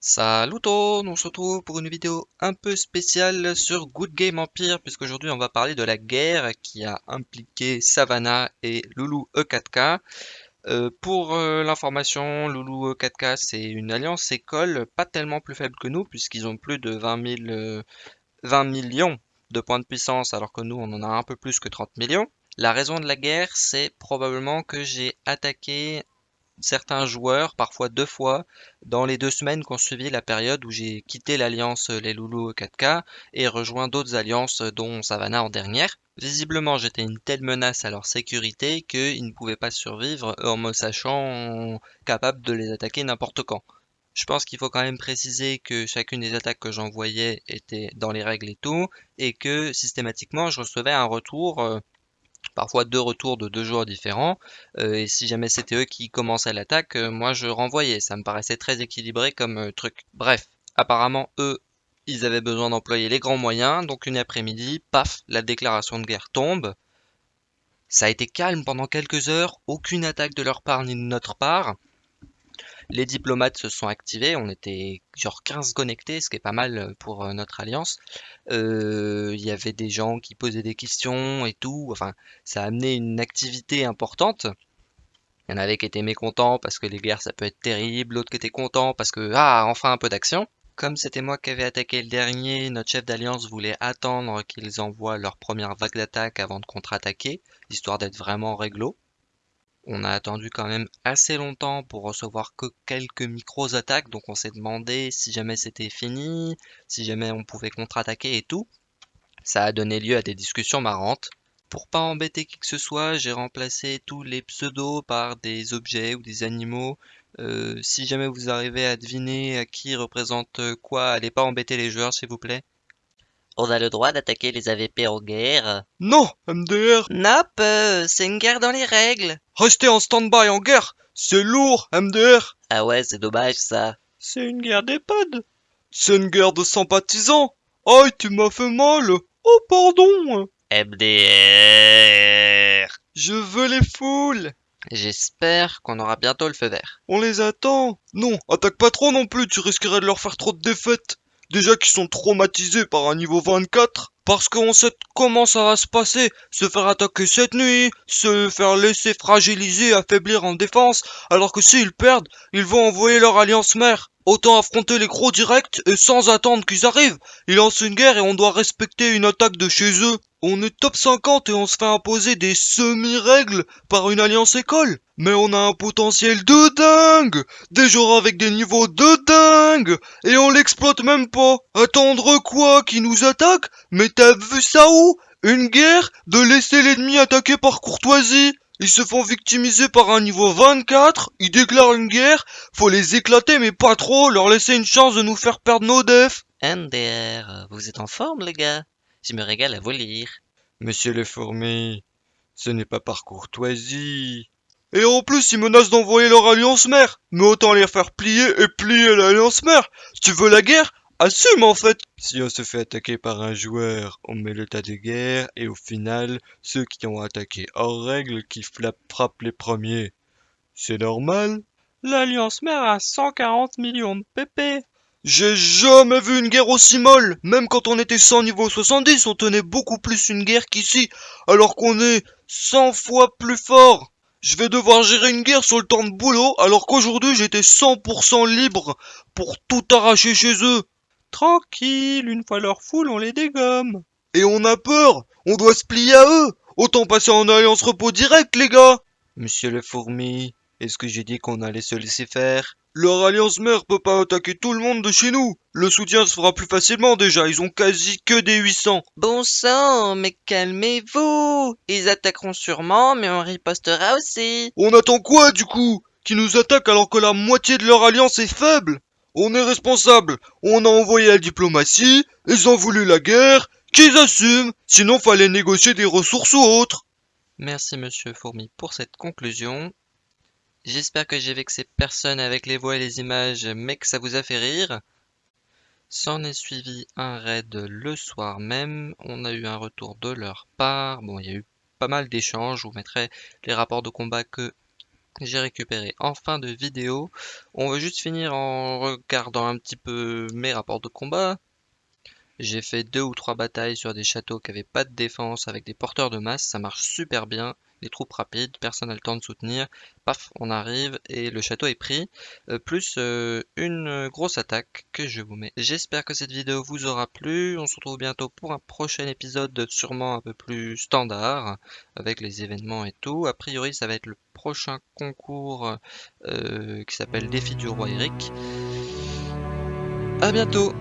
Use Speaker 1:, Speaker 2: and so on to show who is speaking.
Speaker 1: Salut tout, on se retrouve pour une vidéo un peu spéciale sur Good Game Empire puisqu'aujourd'hui on va parler de la guerre qui a impliqué Savannah et Loulou E4K. Euh, pour euh, l'information, Loulou E4K c'est une alliance école pas tellement plus faible que nous puisqu'ils ont plus de 20 000, 20 millions de points de puissance alors que nous on en a un peu plus que 30 millions. La raison de la guerre c'est probablement que j'ai attaqué certains joueurs, parfois deux fois, dans les deux semaines qui ont suivi la période où j'ai quitté l'alliance Les Loulous 4K et rejoint d'autres alliances dont Savannah en dernière. Visiblement j'étais une telle menace à leur sécurité qu'ils ne pouvaient pas survivre en me sachant capable de les attaquer n'importe quand. Je pense qu'il faut quand même préciser que chacune des attaques que j'envoyais était dans les règles et tout, et que systématiquement je recevais un retour euh, parfois deux retours de deux joueurs différents. Euh, et si jamais c'était eux qui commençaient l'attaque, euh, moi je renvoyais. Ça me paraissait très équilibré comme euh, truc. Bref, apparemment eux, ils avaient besoin d'employer les grands moyens. Donc une après-midi, paf, la déclaration de guerre tombe. Ça a été calme pendant quelques heures, aucune attaque de leur part ni de notre part. Les diplomates se sont activés, on était genre 15 connectés, ce qui est pas mal euh, pour euh, notre alliance. Euh, il y avait des gens qui posaient des questions et tout, enfin ça a amené une activité importante. Il y en avait qui étaient mécontents parce que les guerres ça peut être terrible, l'autre qui était content parce que ah enfin un peu d'action. Comme c'était moi qui avais attaqué le dernier, notre chef d'alliance voulait attendre qu'ils envoient leur première vague d'attaque avant de contre-attaquer, histoire d'être vraiment réglo. On a attendu quand même assez longtemps pour recevoir que quelques micros attaques, donc on s'est demandé si jamais c'était fini, si jamais on pouvait contre-attaquer et tout. Ça a donné lieu à des discussions marrantes. Pour pas embêter qui que ce soit, j'ai remplacé tous les pseudos par des objets ou des animaux. Euh, si jamais vous arrivez à deviner à qui représente quoi, allez pas embêter les joueurs s'il vous plaît.
Speaker 2: On a le droit d'attaquer les AVP en guerre.
Speaker 3: Non, MDR
Speaker 2: Nope, euh, c'est une guerre dans les règles.
Speaker 3: Restez en stand-by en guerre C'est lourd, MDR
Speaker 2: Ah ouais, c'est dommage ça.
Speaker 3: C'est une guerre d'EHPAD C'est une guerre de sympathisants. Aïe, tu m'as fait mal. Oh, pardon.
Speaker 2: MDR
Speaker 3: Je veux les foules.
Speaker 1: J'espère qu'on aura bientôt le feu vert.
Speaker 3: On les attend. Non, attaque pas trop non plus, tu risquerais de leur faire trop de défaites Déjà qu'ils sont traumatisés par un niveau 24, parce qu'on sait comment ça va se passer, se faire attaquer cette nuit, se faire laisser fragiliser, affaiblir en défense, alors que s'ils perdent, ils vont envoyer leur alliance mère. Autant affronter les gros directs et sans attendre qu'ils arrivent. Ils lancent une guerre et on doit respecter une attaque de chez eux. On est top 50 et on se fait imposer des semi-règles par une alliance école. Mais on a un potentiel de dingue Des joueurs avec des niveaux de dingue Et on l'exploite même pas Attendre quoi Qui nous attaque? Mais t'as vu ça où? Une guerre? De laisser l'ennemi attaquer par courtoisie? Ils se font victimiser par un niveau 24, ils déclarent une guerre, faut les éclater mais pas trop, leur laisser une chance de nous faire perdre nos defs.
Speaker 2: MDR, vous êtes en forme les gars? Je me régale à vous lire.
Speaker 3: Monsieur le fourmi, ce n'est pas par courtoisie. Et en plus, ils menacent d'envoyer leur alliance mère. Mais autant les faire plier et plier l'alliance mère. Si tu veux la guerre, assume en fait. Si on se fait attaquer par un joueur, on met l'état de guerre et au final, ceux qui ont attaqué hors règle qui frappent les premiers. C'est normal.
Speaker 4: L'alliance mère a 140 millions de PP.
Speaker 3: J'ai jamais vu une guerre aussi molle. Même quand on était 100 niveau 70, on tenait beaucoup plus une guerre qu'ici, alors qu'on est 100 fois plus fort. Je vais devoir gérer une guerre sur le temps de boulot, alors qu'aujourd'hui j'étais 100% libre pour tout arracher chez eux.
Speaker 4: Tranquille, une fois leur foule, on les dégomme.
Speaker 3: Et on a peur, on doit se plier à eux. Autant passer en alliance repos direct, les gars.
Speaker 1: Monsieur le fourmi, est-ce que j'ai dit qu'on allait se laisser faire?
Speaker 3: Leur alliance mère peut pas attaquer tout le monde de chez nous. Le soutien se fera plus facilement déjà, ils ont quasi que des 800.
Speaker 2: Bon sang, mais calmez-vous Ils attaqueront sûrement, mais on ripostera aussi.
Speaker 3: On attend quoi du coup? Qui nous attaquent alors que la moitié de leur alliance est faible? On est responsable, on a envoyé la diplomatie, ils ont voulu la guerre, qu'ils assument, sinon fallait négocier des ressources ou autres.
Speaker 1: Merci monsieur Fourmi pour cette conclusion. J'espère que j'ai vexé personne avec les voix et les images, mais que ça vous a fait rire. S'en est suivi un raid le soir même. On a eu un retour de leur part. Bon, il y a eu pas mal d'échanges. Je vous mettrai les rapports de combat que j'ai récupéré en fin de vidéo. On va juste finir en regardant un petit peu mes rapports de combat. J'ai fait deux ou trois batailles sur des châteaux qui n'avaient pas de défense avec des porteurs de masse, ça marche super bien. Les troupes rapides, personne n'a le temps de soutenir. Paf, on arrive et le château est pris. Euh, plus euh, une grosse attaque que je vous mets. J'espère que cette vidéo vous aura plu. On se retrouve bientôt pour un prochain épisode sûrement un peu plus standard avec les événements et tout. A priori, ça va être le prochain concours euh, qui s'appelle Défi du roi Eric. A bientôt